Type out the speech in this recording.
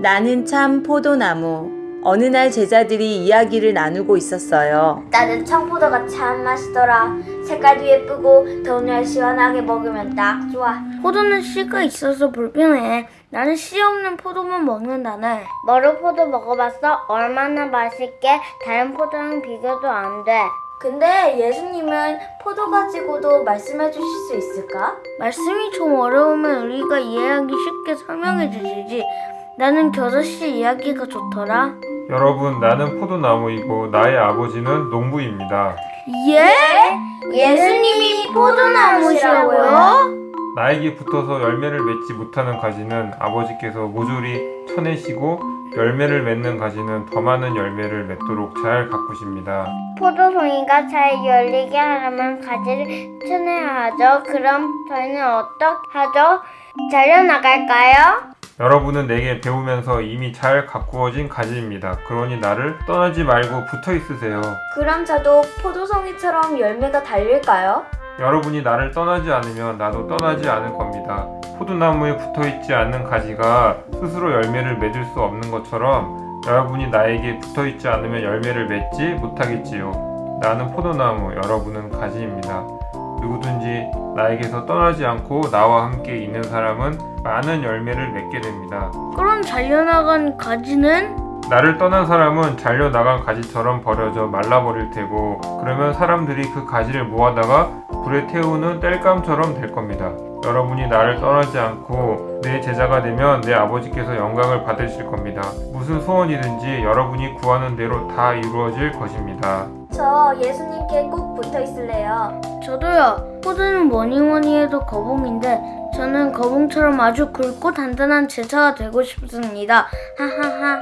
나는 참 포도나무. 어느 날 제자들이 이야기를 나누고 있었어요. 나는 청포도가 참 맛있더라. 색깔도 예쁘고 더운 날 시원하게 먹으면 딱 좋아. 포도는 씨가 있어서 불편해. 나는 씨 없는 포도만 먹는다네. 머루포도 먹어봤어? 얼마나 맛있게 다른 포도랑 비교도 안 돼. 근데 예수님은 포도 가지고도 말씀해 주실 수 있을까? 말씀이 좀 어려우면 우리가 이해하기 쉽게 설명해 주시지. 나는 겨자씨 이야기가 좋더라. 여러분, 나는 포도나무이고 나의 아버지는 농부입니다. 예? 예수님이 포도나무시라고요? 나에게 붙어서 열매를 맺지 못하는 가지는 아버지께서 모조리 쳐내시고 열매를 맺는 가지는 더 많은 열매를 맺도록 잘 가꾸십니다. 포도송이가 잘 열리게 하려면 가지를 쳐내야 하죠. 그럼 저희는 어떻게 하죠? 잘려나갈까요? 여러분은 내게 배우면서 이미 잘 가꾸어진 가지입니다. 그러니 나를 떠나지 말고 붙어 있으세요. 그럼 저도 포도송이처럼 열매가 달릴까요? 여러분이 나를 떠나지 않으면 나도 떠나지 않을 겁니다. 포도나무에 붙어 있지 않는 가지가 스스로 열매를 맺을 수 없는 것처럼 여러분이 나에게 붙어 있지 않으면 열매를 맺지 못하겠지요. 나는 포도나무, 여러분은 가지입니다. 누구든지 나에게서 떠나지 않고 나와 함께 있는 사람은 많은 열매를 맺게 됩니다. 그럼 잘려나간 가지는? 나를 떠난 사람은 잘려나간 가지처럼 버려져 말라버릴 테고 그러면 사람들이 그 가지를 모아다가 불에 태우는 땔감처럼 될 겁니다. 여러분이 나를 떠나지 않고 내 제자가 되면 내 아버지께서 영광을 받으실 겁니다. 무슨 소원이든지 여러분이 구하는 대로 다 이루어질 것입니다. 저 예수님께 꼭 붙어 있을래요. 저도요. 포도는 뭐니 뭐니 해도 거봉인데 저는 거봉처럼 아주 굵고 단단한 제자가 되고 싶습니다. 하하하.